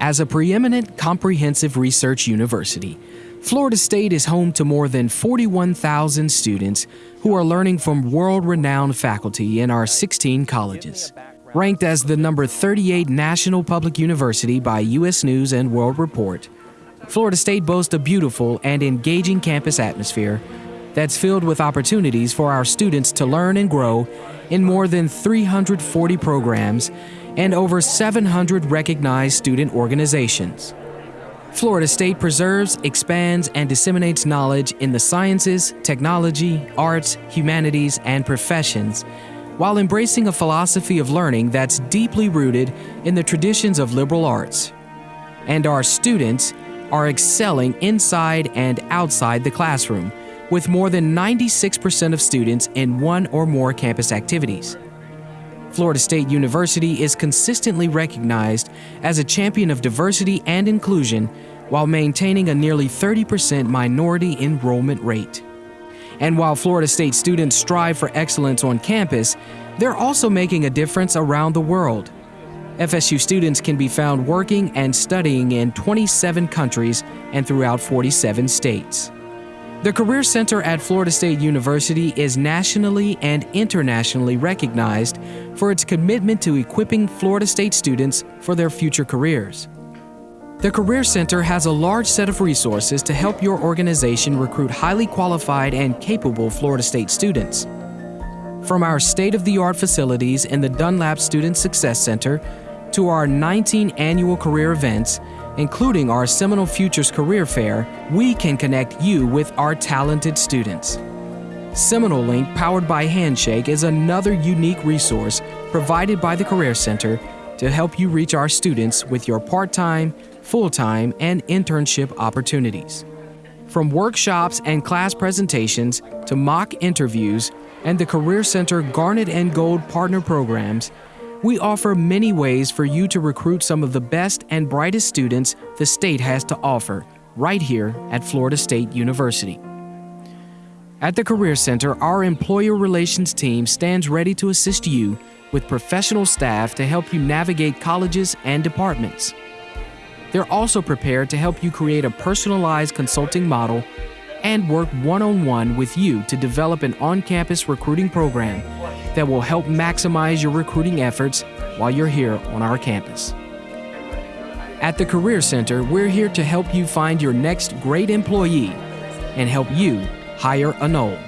As a preeminent comprehensive research university, Florida State is home to more than 41,000 students who are learning from world renowned faculty in our 16 colleges. Ranked as the number 38 national public university by U.S. News and World Report, Florida State boasts a beautiful and engaging campus atmosphere that's filled with opportunities for our students to learn and grow in more than 340 programs and over 700 recognized student organizations. Florida State preserves, expands, and disseminates knowledge in the sciences, technology, arts, humanities, and professions, while embracing a philosophy of learning that's deeply rooted in the traditions of liberal arts. And our students are excelling inside and outside the classroom, with more than 96% of students in one or more campus activities. Florida State University is consistently recognized as a champion of diversity and inclusion while maintaining a nearly 30% minority enrollment rate. And while Florida State students strive for excellence on campus, they're also making a difference around the world. FSU students can be found working and studying in 27 countries and throughout 47 states. The Career Center at Florida State University is nationally and internationally recognized for its commitment to equipping Florida State students for their future careers. The Career Center has a large set of resources to help your organization recruit highly qualified and capable Florida State students. From our state-of-the-art facilities in the Dunlap Student Success Center to our 19 annual career events including our Seminole Futures Career Fair, we can connect you with our talented students. Seminole Link, powered by Handshake, is another unique resource provided by the Career Center to help you reach our students with your part-time, full-time, and internship opportunities. From workshops and class presentations to mock interviews and the Career Center Garnet and Gold partner programs, we offer many ways for you to recruit some of the best and brightest students the state has to offer right here at Florida State University. At the Career Center, our employer relations team stands ready to assist you with professional staff to help you navigate colleges and departments. They're also prepared to help you create a personalized consulting model and work one on one with you to develop an on campus recruiting program that will help maximize your recruiting efforts while you're here on our campus. At the Career Center, we're here to help you find your next great employee and help you hire a Nole.